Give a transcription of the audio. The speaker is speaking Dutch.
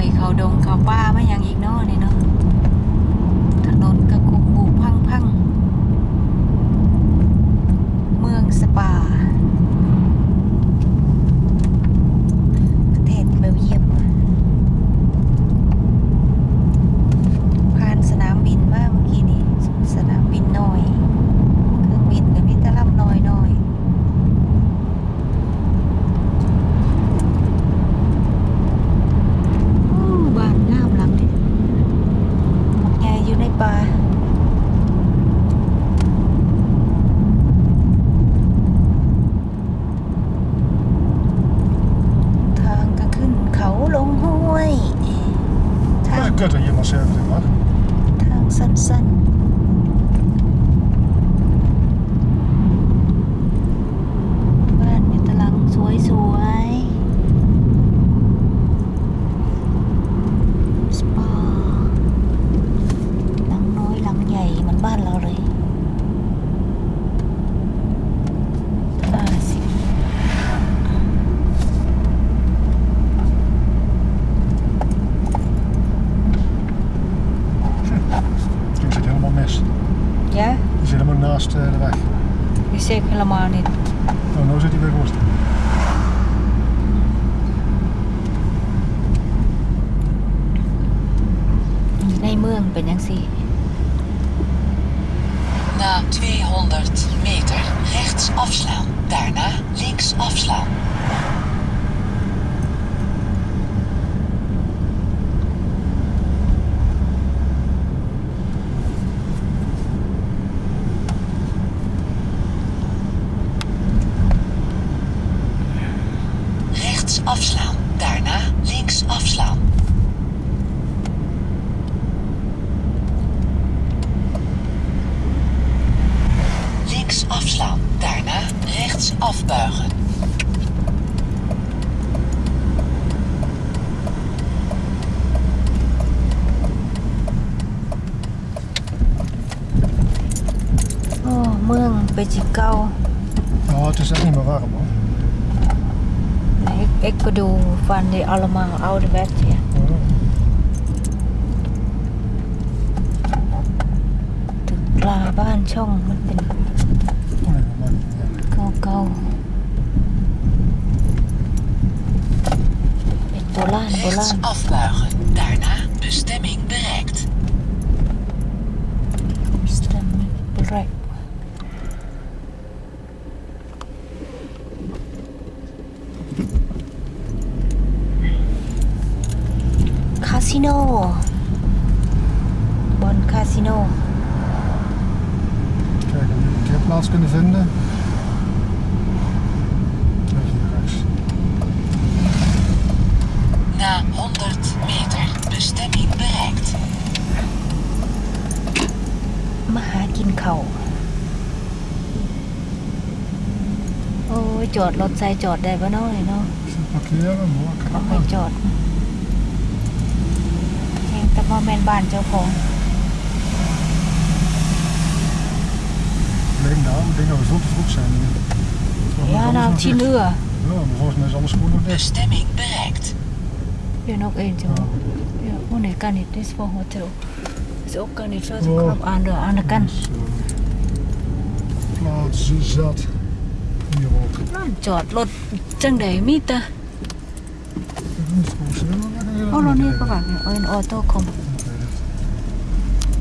อยเขาดงเขาป้าไม่ยังอีกเนาะนี่เนาะ Thằng xanh. mis. Ja, Je zit helemaal naast eh, de weg. die zie ik helemaal niet. Oh, nu zit hij weer goed. ในเมืองเป็นยังสี่ Na 200 meter rechts afslaan. Daarna links afslaan. afslaan. Daarna links afslaan. Links afslaan. Daarna rechts afbuigen. Oh man, een beetje kou. Oh, het is echt niet meer warm hoor. Nee, ik, ik bedoel van die allemaal ouderwets, ja. Oh. ตึกปลาบ้านช่องมันเป็น Oh, nee, maar, ja. เก่าๆเป็นโบราณโบรา Rechts ณ afbuigen. Daarna bestemming bereikt. สิโนบอนคาสิโน Kijken of we een parkeerplaats kunnen vinden. Kijk hier rechts. Na 100 meter bestemming bereikt. มาหากินเขาวโอ้ยจอดรถใส่จอดได้ปะเนาะเลยเนาะ Even parkeren, mooi. เอาไปจอด แห่งแต่ว่าแมนบ้านเจ้าของ Alleen daar, ik denk dat we veel te vroeg zijn. Volgens mij is Ja, alles nou, nog 10 dicht. uur. Ja, maar volgens mij is alles gewoon nog dicht. Bestemming bereikt. Ja, nog eentje. Ja, oh nee, kan niet. Dit is voor hotel. Is ook kan niet. Zo Oh. krap aan de, aan de kant. Dus, eh, plaats zat. Hier ook. นั่นจอดรถจังใ โอ้โรนี่ก็แบบเออออโต้คอม